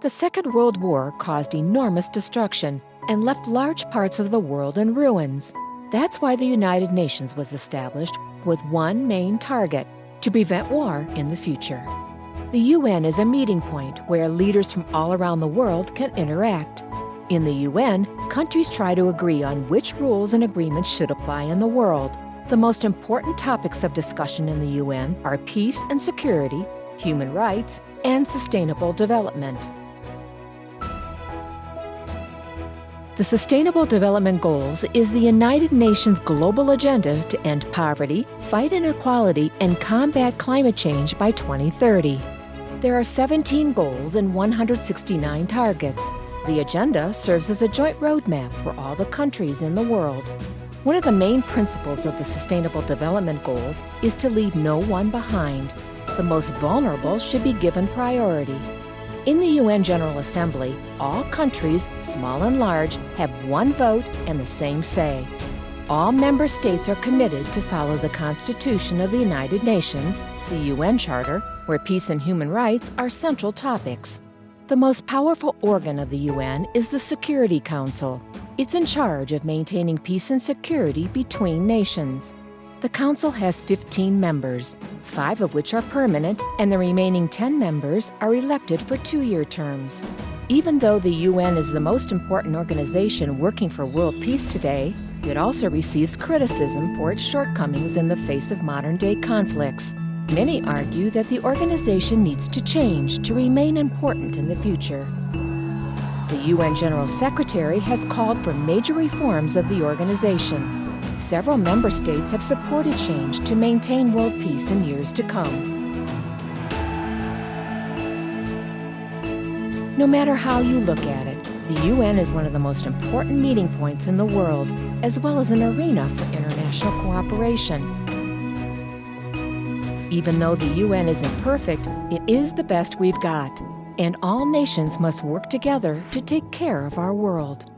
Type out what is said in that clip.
The Second World War caused enormous destruction and left large parts of the world in ruins. That's why the United Nations was established with one main target to prevent war in the future. The UN is a meeting point where leaders from all around the world can interact. In the UN, countries try to agree on which rules and agreements should apply in the world. The most important topics of discussion in the UN are peace and security, human rights, and sustainable development. The Sustainable Development Goals is the United Nations global agenda to end poverty, fight inequality, and combat climate change by 2030. There are 17 goals and 169 targets. The agenda serves as a joint roadmap for all the countries in the world. One of the main principles of the Sustainable Development Goals is to leave no one behind. The most vulnerable should be given priority. In the UN General Assembly, all countries, small and large, have one vote and the same say. All member states are committed to follow the Constitution of the United Nations, the UN Charter, where peace and human rights are central topics. The most powerful organ of the UN is the Security Council. It's in charge of maintaining peace and security between nations. The Council has 15 members, five of which are permanent, and the remaining 10 members are elected for two-year terms. Even though the UN is the most important organization working for world peace today, it also receives criticism for its shortcomings in the face of modern-day conflicts. Many argue that the organization needs to change to remain important in the future. The UN General Secretary has called for major reforms of the organization, Several member states have supported change to maintain world peace in years to come. No matter how you look at it, the UN is one of the most important meeting points in the world, as well as an arena for international cooperation. Even though the UN isn't perfect, it is the best we've got, and all nations must work together to take care of our world.